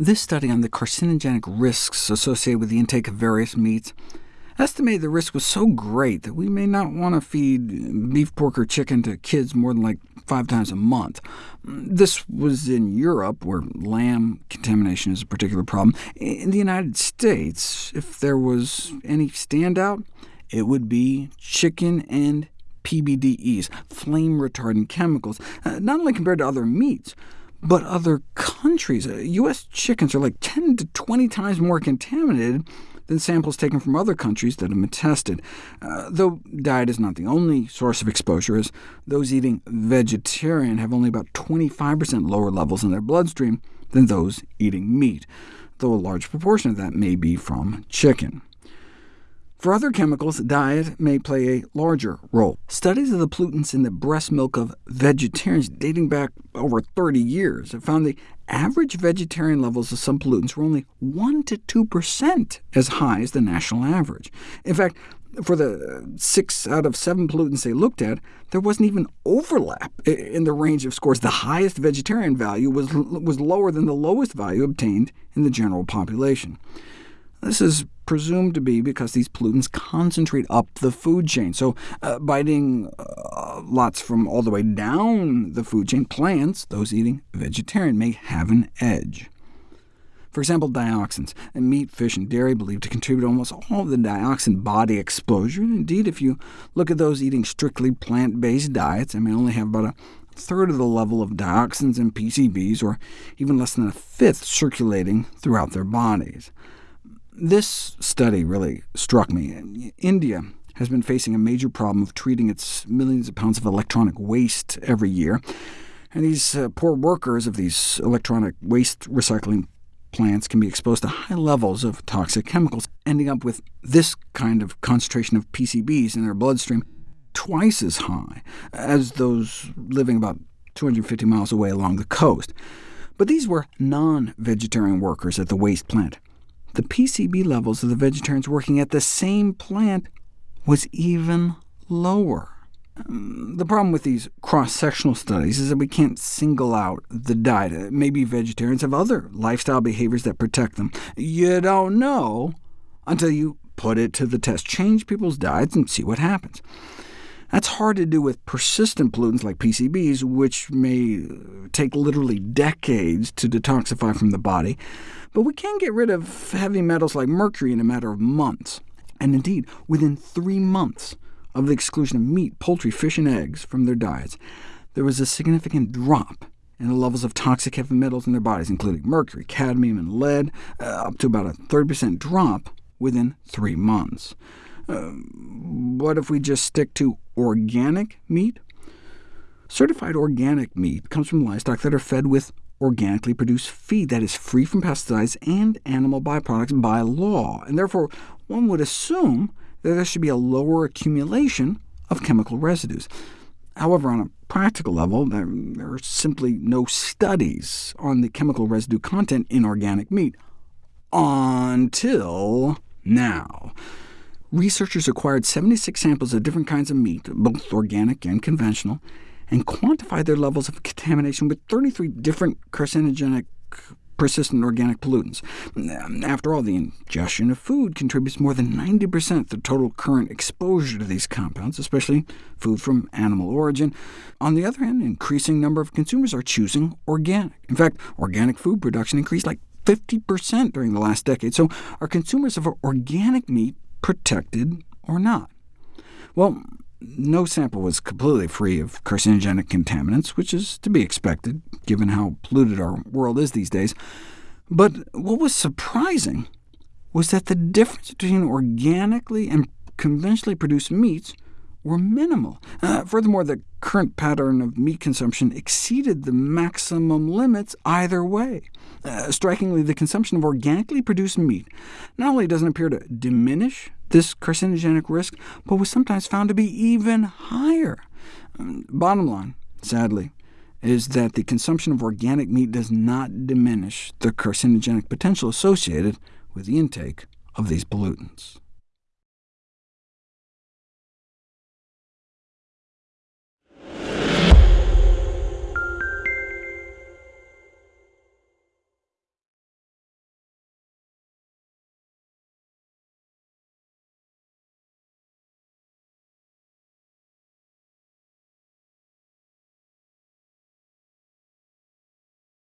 This study on the carcinogenic risks associated with the intake of various meats estimated the risk was so great that we may not want to feed beef, pork, or chicken to kids more than like five times a month. This was in Europe, where lamb contamination is a particular problem. In the United States, if there was any standout, it would be chicken and PBDEs, flame-retardant chemicals, uh, not only compared to other meats, but other countries. Uh, U.S. chickens are like 10 to 20 times more contaminated than samples taken from other countries that have been tested. Uh, though diet is not the only source of exposure, as those eating vegetarian have only about 25% lower levels in their bloodstream than those eating meat, though a large proportion of that may be from chicken. For other chemicals, diet may play a larger role. Studies of the pollutants in the breast milk of vegetarians dating back over 30 years have found the average vegetarian levels of some pollutants were only 1 to 2% as high as the national average. In fact, for the six out of seven pollutants they looked at, there wasn't even overlap in the range of scores. The highest vegetarian value was, was lower than the lowest value obtained in the general population. This is presumed to be because these pollutants concentrate up the food chain. So uh, biting uh, lots from all the way down the food chain, plants, those eating vegetarian, may have an edge. For example, dioxins. Meat, fish, and dairy believed to contribute almost all of the dioxin body exposure. Indeed, if you look at those eating strictly plant-based diets, they may only have about a third of the level of dioxins and PCBs, or even less than a fifth circulating throughout their bodies. This study really struck me. India has been facing a major problem of treating its millions of pounds of electronic waste every year, and these uh, poor workers of these electronic waste recycling plants can be exposed to high levels of toxic chemicals, ending up with this kind of concentration of PCBs in their bloodstream, twice as high as those living about 250 miles away along the coast. But these were non-vegetarian workers at the waste plant the PCB levels of the vegetarians working at the same plant was even lower. Um, the problem with these cross-sectional studies is that we can't single out the diet. Maybe vegetarians have other lifestyle behaviors that protect them. You don't know until you put it to the test. Change people's diets and see what happens. That's hard to do with persistent pollutants like PCBs, which may take literally decades to detoxify from the body, but we can get rid of heavy metals like mercury in a matter of months. And indeed, within three months of the exclusion of meat, poultry, fish, and eggs from their diets, there was a significant drop in the levels of toxic heavy metals in their bodies, including mercury, cadmium, and lead, uh, up to about a 30% drop within three months. Uh, what if we just stick to organic meat? Certified organic meat comes from livestock that are fed with organically produced feed that is free from pesticides and animal byproducts by law, and therefore one would assume that there should be a lower accumulation of chemical residues. However, on a practical level, there, there are simply no studies on the chemical residue content in organic meat, until now. Researchers acquired 76 samples of different kinds of meat, both organic and conventional, and quantified their levels of contamination with 33 different carcinogenic persistent organic pollutants. After all, the ingestion of food contributes more than 90% of the total current exposure to these compounds, especially food from animal origin. On the other hand, an increasing number of consumers are choosing organic. In fact, organic food production increased like 50% during the last decade. So are consumers of organic meat protected or not? Well, no sample was completely free of carcinogenic contaminants, which is to be expected, given how polluted our world is these days. But what was surprising was that the difference between organically and conventionally produced meats were minimal. Uh, furthermore, the current pattern of meat consumption exceeded the maximum limits either way. Uh, strikingly, the consumption of organically produced meat not only doesn't appear to diminish this carcinogenic risk, but was sometimes found to be even higher. Um, bottom line, sadly, is that the consumption of organic meat does not diminish the carcinogenic potential associated with the intake of these pollutants.